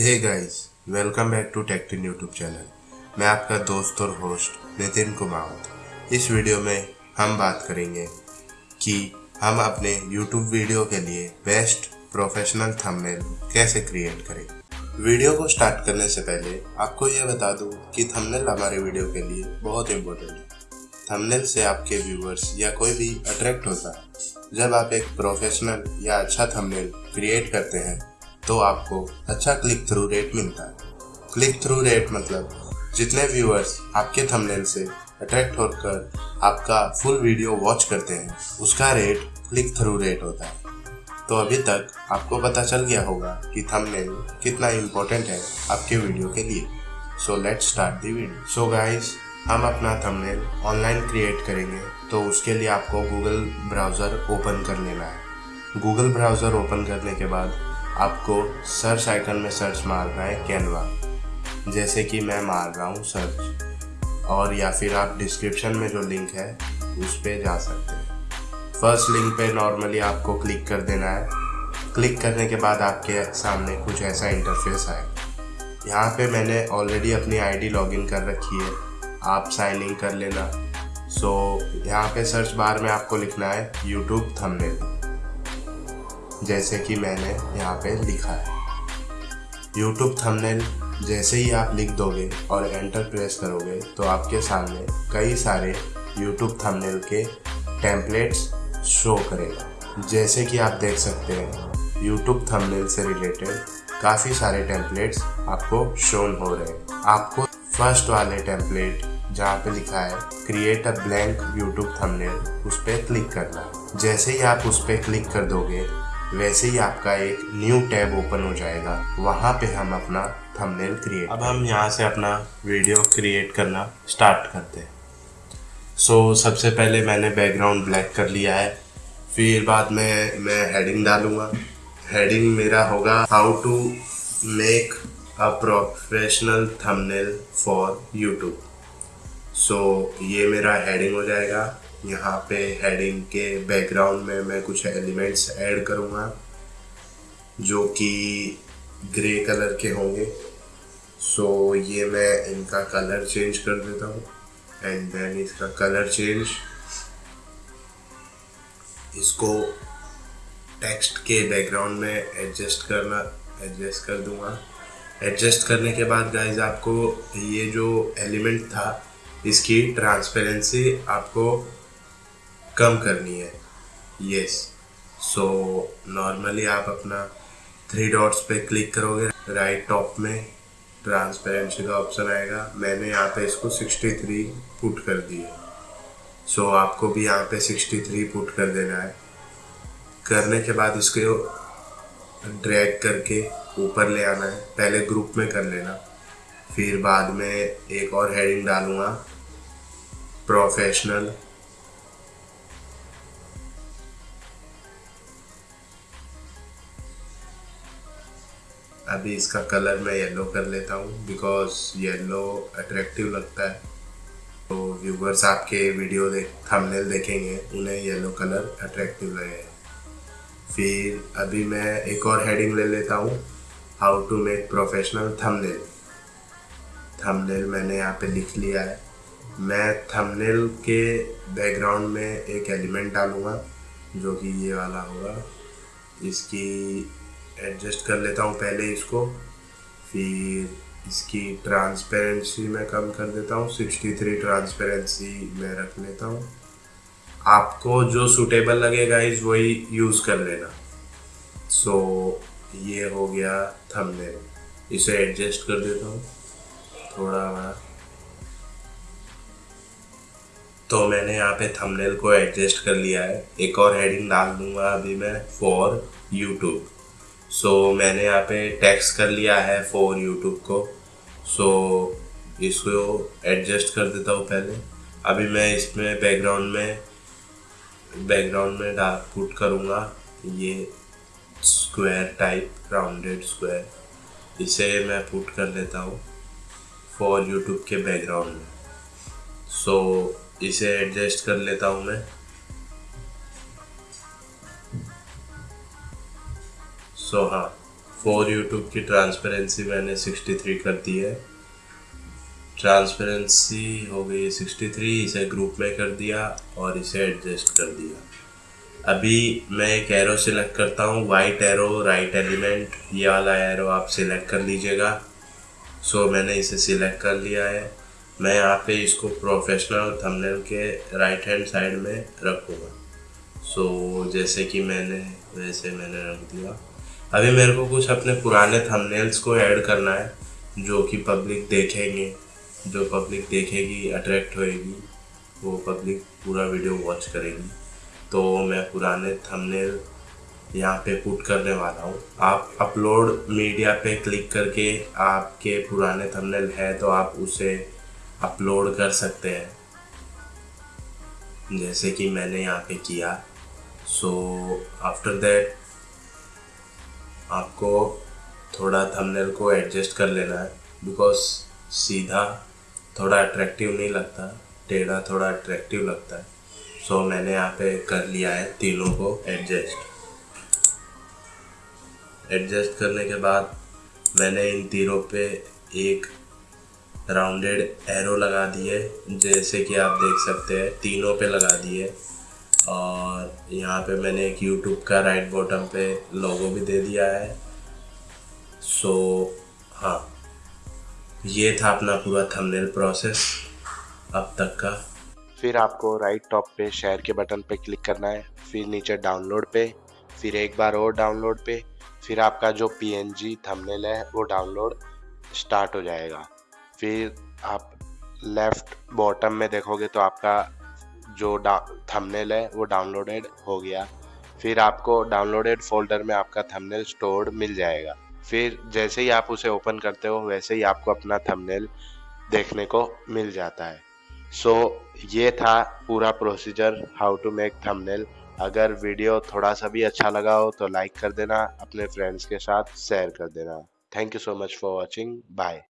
Hey guys welcome back to टेक्टिन YouTube channel मैं आपका दोस्त और होस्ट नितिन कुमावत इस वीडियो में हम बात करेंगे कि हम अपने यूट्यूब वीडियो के लिए बेस्ट प्रोफेशनल थंबनेल कैसे क्रिएट करें। वीडियो को स्टार्ट करने से पहले आपको यह बता दूँ कि थंबनेल हमारे वीडियो के लिए बहुत इंपॉर्टेंट है। थंबनेल से आपके व्यूवर्स या कोई भी अट्रैक्ट होता है। जब आप एक प्रोफेशनल या अच्छा थंबनेल क्रिएट करते हैं तो आपको अच्छा क्लिक थ्रू रेट मिलता है। क्लिक थ्रू रेट मतलब जितने व्यूअर्स आपके थंबनेल से अट्रैक्ट होकर आपका फुल वीडियो वॉच करते हैं, उसका रेट क्लिक थ्रू रेट होता है। तो अभी तक आपको पता चल गया होगा कि थंबनेल कितना इम्पोर्टेंट है आपके वीडियो के लिए। So let's start the video so guys हम अपना थंबनेल ऑनलाइन क्रिएट करेंगे तो उसके लिए आपको गूगल ब्राउज़र ओपन कर लेना है। गूगल ब्राउज़र ओपन करने के बाद आपको सर्च आइकन में सर्च मारना है कैनवा। जैसे कि मैं मार रहा हूँ सर्च। और या फिर आप डिस्क्रिप्शन में जो लिंक है उस पर जा सकते हैं। फ़र्स्ट लिंक पे नॉर्मली आपको क्लिक कर देना है। क्लिक करने के बाद आपके सामने कुछ ऐसा इंटरफेस आएगा यहाँ पे मैंने ऑलरेडी अपनी आईडी लॉगिन कर रखी है। आप साइन इन कर लेना। सो so, यहाँ पे सर्च बार में आपको लिखना है यूट्यूब थंबनेल जैसे कि मैंने यहाँ पे लिखा है। यूट्यूब थंबनेल जैसे ही आप लिख दोगे और एंटर प्रेस करोगे तो आपके सामने कई सारे यूट्यूब थंबनेल के टेम्पलेट्स शो करेगा। जैसे कि आप देख सकते हैं यूट्यूब थंबनेल से रिलेटेड काफ़ी सारे टेम्पलेट्स आपको शोन हो रहे हैं। आपको फ़र्स्ट वाले टेम्पलेट जहाँ पे लिखा है create a blank YouTube thumbnail उस पर क्लिक करना जैसे ही आप उस पर क्लिक कर दोगे वैसे ही आपका एक न्यू टैब ओपन हो जाएगा। वहाँ पे हम अपना थंबनेल क्रिएट अब हम यहाँ से अपना वीडियो क्रिएट करना स्टार्ट करते हैं। सो so, सबसे पहले मैंने बैकग्राउंड ब्लैक कर लिया है। फिर बाद में मैं हेडिंग डालूँगा। हेडिंग मेरा होगा how to make a professional thumbnail for YouTube so ये मेरा हेडिंग हो जाएगा। यहाँ पे हेडिंग के बैकग्राउंड में मैं कुछ एलिमेंट्स ऐड करूँगा जो कि ग्रे कलर के होंगे। सो so, ये मैं इनका कलर चेंज कर देता हूँ एंड देन इसका कलर चेंज इसको टेक्स्ट के बैकग्राउंड में एडजस्ट करना एडजस्ट कर दूँगा। एडजस्ट करने के बाद गाइज़ आपको ये जो एलिमेंट था इसकी ट्रांसपेरेंसी आपको कम करनी है। यस सो नॉर्मली आप अपना थ्री डॉट्स पे क्लिक करोगे राइट टॉप में ट्रांसपेरेंसी का ऑप्शन आएगा। मैंने यहाँ पे इसको 63 पुट कर दी है सो so, आपको भी यहाँ पे 63 पुट कर देना है। करने के बाद इसको ड्रैग करके ऊपर ले आना है। पहले ग्रुप में कर लेना। फिर बाद में एक और हेडिंग डालूँगा। प्रोफेशनल अभी इसका कलर मैं येलो कर लेता हूँ बिकॉज़ येलो अट्रैक्टिव लगता है। तो व्यूवर्स आपके वीडियो देख थंबनेल देखेंगे, उन्हें येलो कलर अट्रैक्टिव लगेगा। फिर अभी मैं एक और हेडिंग ले लेता हूँ how to make professional thumbnail thumbnail मैंने यहाँ पे लिख लिया है। मैं थंबनेल के बैकग्राउंड में एक एलिमेंट डालूँगा, जो कि ये वाला होगा। इसकी एडजस्ट कर लेता हूँ पहले इसको। फिर इसकी ट्रांसपेरेंसी मैं कम कर देता हूँ 63 ट्रांसपेरेंसी मैं रख लेता हूँ। आपको जो सूटेबल लगेगा इस वही यूज़ कर लेना। सो so, ये हो गया थंबनेल इसे एडजस्ट कर देता हूँ। थोड़ा बड़ा तो मैंने यहाँ पे थंबनेल को एडजस्ट कर लिया है। एक और हेडिंग डाल दूँगा अभी मैं फॉर यूट्यूब सो so, मैंने यहाँ पे टैक्स कर लिया है फॉर यूट्यूब को। सो so, इसको एडजस्ट कर देता हूँ पहले। अभी मैं इसमें बैकग्राउंड में बैकग्राउंड में डार्क पुट करूँगा। ये स्क्वायर टाइप राउंडेड स्क्वायर इसे मैं पुट कर लेता हूँ फॉर यूट्यूब के बैकग्राउंड में। सो so, इसे एडजस्ट कर लेता हूँ मैं। सो हाँ फोर यूट्यूब की ट्रांसपेरेंसी मैंने 63 कर दी है। ट्रांसपेरेंसी हो गई 63 इसे ग्रुप में कर दिया और इसे एडजस्ट कर दिया। अभी मैं एक एरो सिलेक्ट करता हूँ वाइट एरो राइट एलिमेंट ये वाला एरो आप सिलेक्ट कर लीजिएगा। सो मैंने इसे सिलेक्ट कर लिया है। मैं यहाँ पे इसको प्रोफेशनल थंबनेल के राइट हैंड साइड में रखूँगा। सो जैसे कि मैंने, वैसे मैंने रख दिया। अभी मेरे को कुछ अपने पुराने थंबनेल्स को ऐड करना है, जो कि पब्लिक देखेंगे, जो पब्लिक देखेगी अट्रैक्ट होएगी, वो पब्लिक पूरा वीडियो वॉच करेगी। तो मैं पुराने थंबनेल यहाँ पे पुट करने वाला हूँ। आप अपलोड मीडिया पे क्लिक करके आपके पुराने थंबनेल है तो आप उसे अपलोड कर सकते हैं। जैसे कि मैंने यहाँ पे किया। सो आफ्टर दैट आपको थोड़ा थंबनेल को एडजस्ट कर लेना है बिकॉज़ सीधा थोड़ा अट्रैक्टिव नहीं लगता टेढ़ा थोड़ा अट्रैक्टिव लगता है। सो so, मैंने यहाँ पे कर लिया है तीनों को एडजस्ट एडजस्ट करने के बाद मैंने इन तीनों पे एक राउंडेड एरो लगा दिए जैसे कि आप देख सकते हैं तीनों पे लगा दिए और यहाँ पे मैंने एक यूट्यूब का राइट बॉटम पे लोगो भी दे दिया है। सो हाँ। ये था अपना पूरा थंबनेल प्रोसेस अब तक का। फिर आपको राइट टॉप पे शेयर के बटन पे क्लिक करना है। फिर नीचे डाउनलोड पे। फिर एक बार और डाउनलोड पे। फिर आपका जो पी एन जी थमनेल है, वो डाउनलोड स्टार्ट हो जाएगा। फिर आप लेफ़्ट बॉटम में देखोगे तो आपका जो थंबनेल है वो डाउनलोडेड हो गया। फिर आपको डाउनलोडेड फोल्डर में आपका थंबनेल स्टोर्ड मिल जाएगा। फिर जैसे ही आप उसे ओपन करते हो वैसे ही आपको अपना थंबनेल देखने को मिल जाता है। सो so, ये था पूरा procedure how to make thumbnail अगर वीडियो थोड़ा सा भी अच्छा लगा हो तो लाइक कर देना अपने फ्रेंड्स के साथ शेयर कर देना। Thank you so much for watching bye